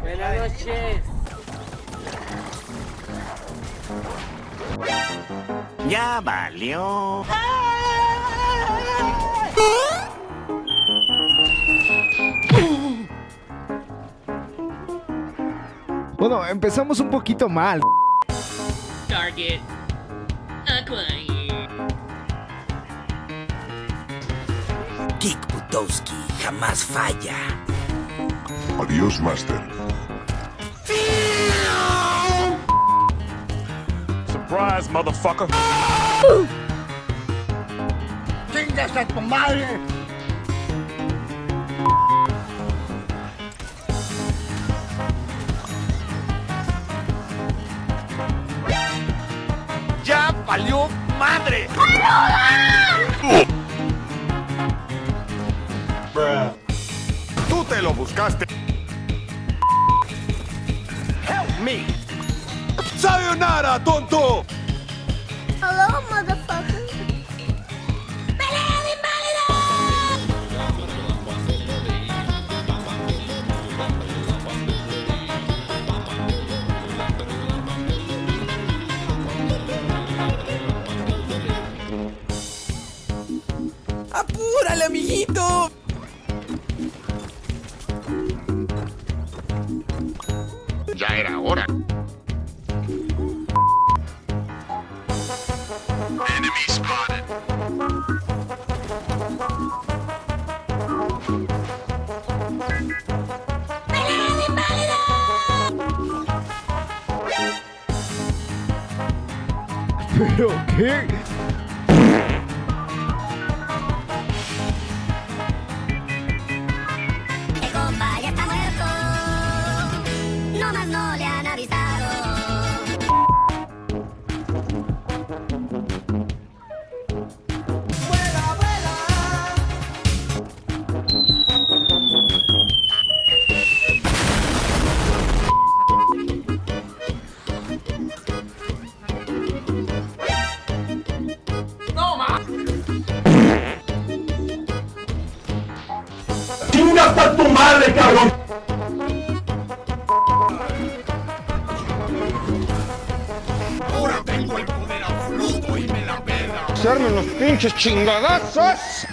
Buenas noches. Ya valió. Bueno, empezamos un poquito mal. Target. Kick Butowski jamás falla. Adiós, Master. Surprise, motherfucker. ¡Chingas a tu madre! ¡Ya valió madre! Tú te lo buscaste. Help me. Sayonara, tonto. Hello, motherfucker. ¡Pelea de ¡Apúrale, amiguito! Ya era hora. Enemy spotted. ¿Pero qué? Ahora tengo el poder absoluto y me la pela. ¡Echarme unos pinches chingadazos!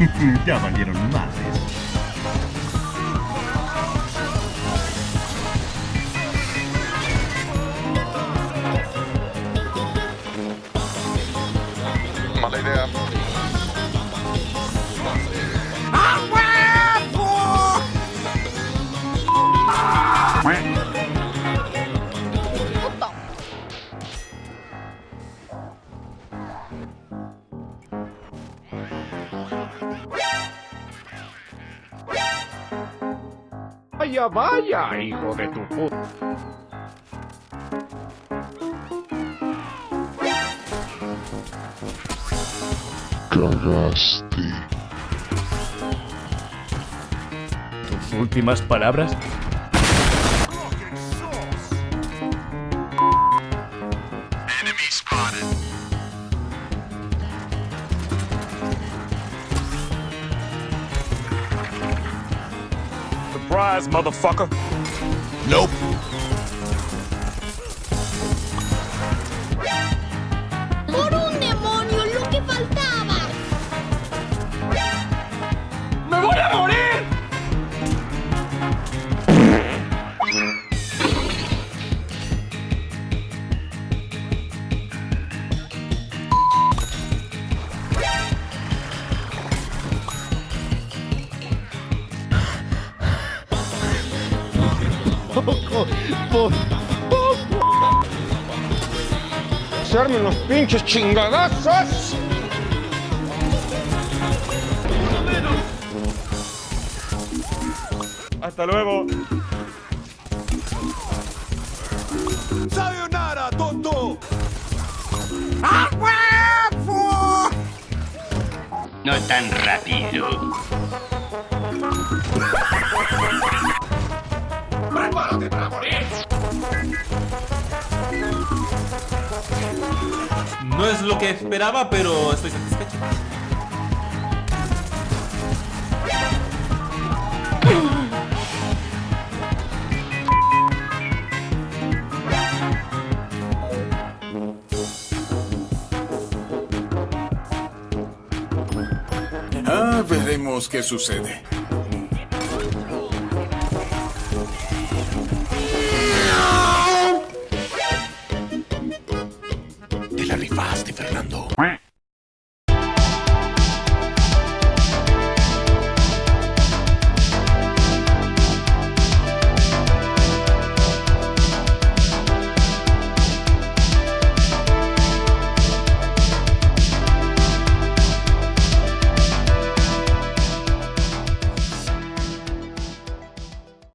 ya valieron madres. Mala idea. Vaya, vaya, hijo de tu puta. Cagaste. ¿Tus últimas palabras? Surprise, motherfucker. Nope. Poco, po- poco. ¡Echarme unos pinches chingadazos! Hasta luego. Sayonara, tonto. No tan rápido. Más lo que esperaba, pero estoy satisfecho. Ah, veremos qué sucede. hablando.